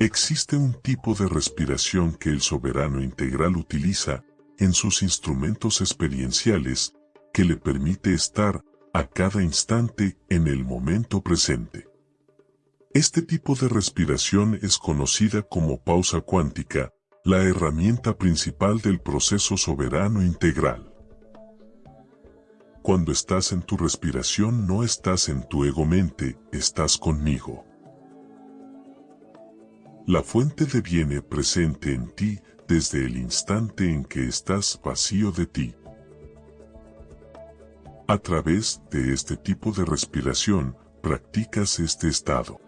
Existe un tipo de respiración que el soberano integral utiliza en sus instrumentos experienciales que le permite estar a cada instante en el momento presente. Este tipo de respiración es conocida como pausa cuántica, la herramienta principal del proceso soberano integral. Cuando estás en tu respiración no estás en tu ego-mente, estás conmigo. La fuente deviene presente en ti desde el instante en que estás vacío de ti. A través de este tipo de respiración, practicas este estado.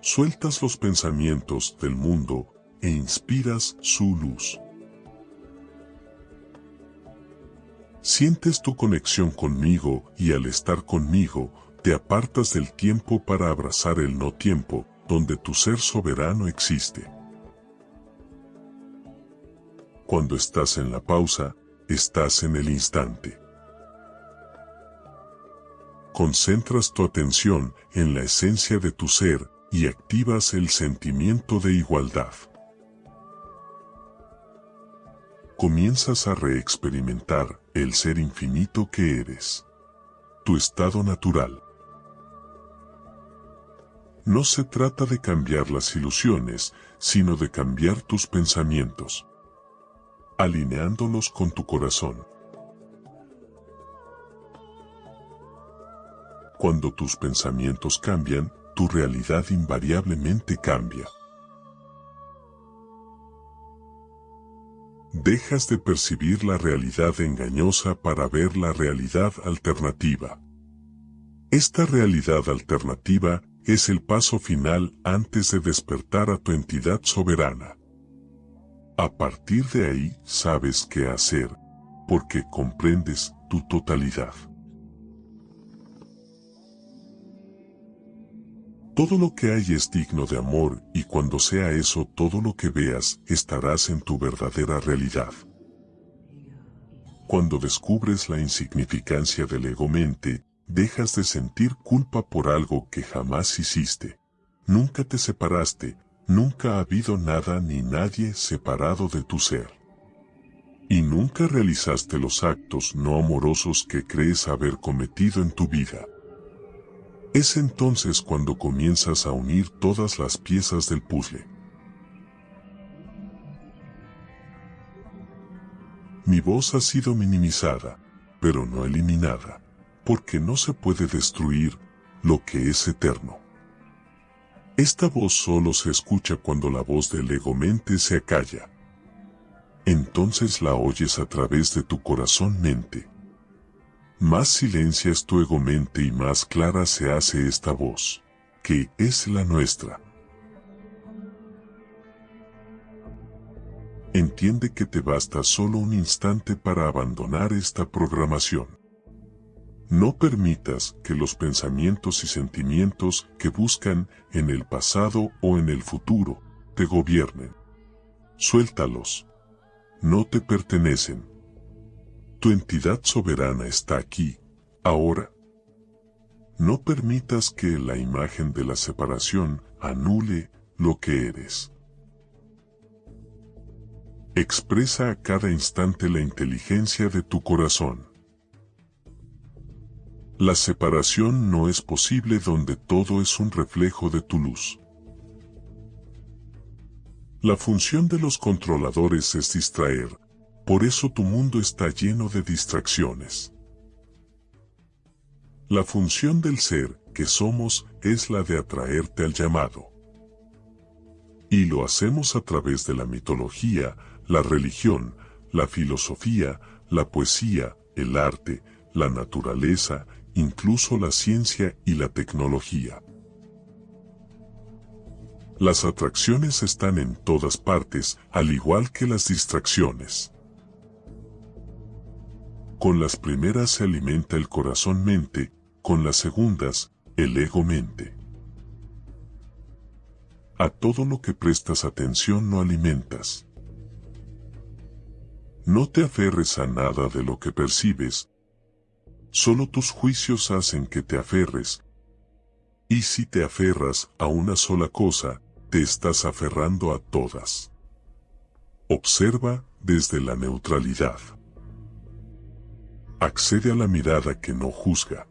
Sueltas los pensamientos del mundo e inspiras su luz. Sientes tu conexión conmigo y al estar conmigo, te apartas del tiempo para abrazar el no tiempo, donde tu ser soberano existe. Cuando estás en la pausa, estás en el instante. Concentras tu atención en la esencia de tu ser y activas el sentimiento de igualdad. Comienzas a reexperimentar el ser infinito que eres. Tu estado natural. No se trata de cambiar las ilusiones, sino de cambiar tus pensamientos. Alineándolos con tu corazón. Cuando tus pensamientos cambian, tu realidad invariablemente cambia. Dejas de percibir la realidad engañosa para ver la realidad alternativa. Esta realidad alternativa es el paso final antes de despertar a tu entidad soberana. A partir de ahí sabes qué hacer, porque comprendes tu totalidad. Todo lo que hay es digno de amor y cuando sea eso todo lo que veas estarás en tu verdadera realidad. Cuando descubres la insignificancia del ego-mente, dejas de sentir culpa por algo que jamás hiciste. Nunca te separaste, nunca ha habido nada ni nadie separado de tu ser. Y nunca realizaste los actos no amorosos que crees haber cometido en tu vida. Es entonces cuando comienzas a unir todas las piezas del puzzle. Mi voz ha sido minimizada, pero no eliminada, porque no se puede destruir lo que es eterno. Esta voz solo se escucha cuando la voz del ego-mente se acalla. Entonces la oyes a través de tu corazón-mente. Más silencias tu ego-mente y más clara se hace esta voz, que es la nuestra. Entiende que te basta solo un instante para abandonar esta programación. No permitas que los pensamientos y sentimientos que buscan en el pasado o en el futuro te gobiernen. Suéltalos. No te pertenecen. Tu entidad soberana está aquí, ahora. No permitas que la imagen de la separación anule lo que eres. Expresa a cada instante la inteligencia de tu corazón. La separación no es posible donde todo es un reflejo de tu luz. La función de los controladores es distraer, por eso tu mundo está lleno de distracciones. La función del ser que somos es la de atraerte al llamado. Y lo hacemos a través de la mitología, la religión, la filosofía, la poesía, el arte, la naturaleza, incluso la ciencia y la tecnología. Las atracciones están en todas partes, al igual que las distracciones. Con las primeras se alimenta el corazón-mente, con las segundas, el ego-mente. A todo lo que prestas atención no alimentas. No te aferres a nada de lo que percibes. Solo tus juicios hacen que te aferres. Y si te aferras a una sola cosa, te estás aferrando a todas. Observa desde la neutralidad. Accede a la mirada que no juzga.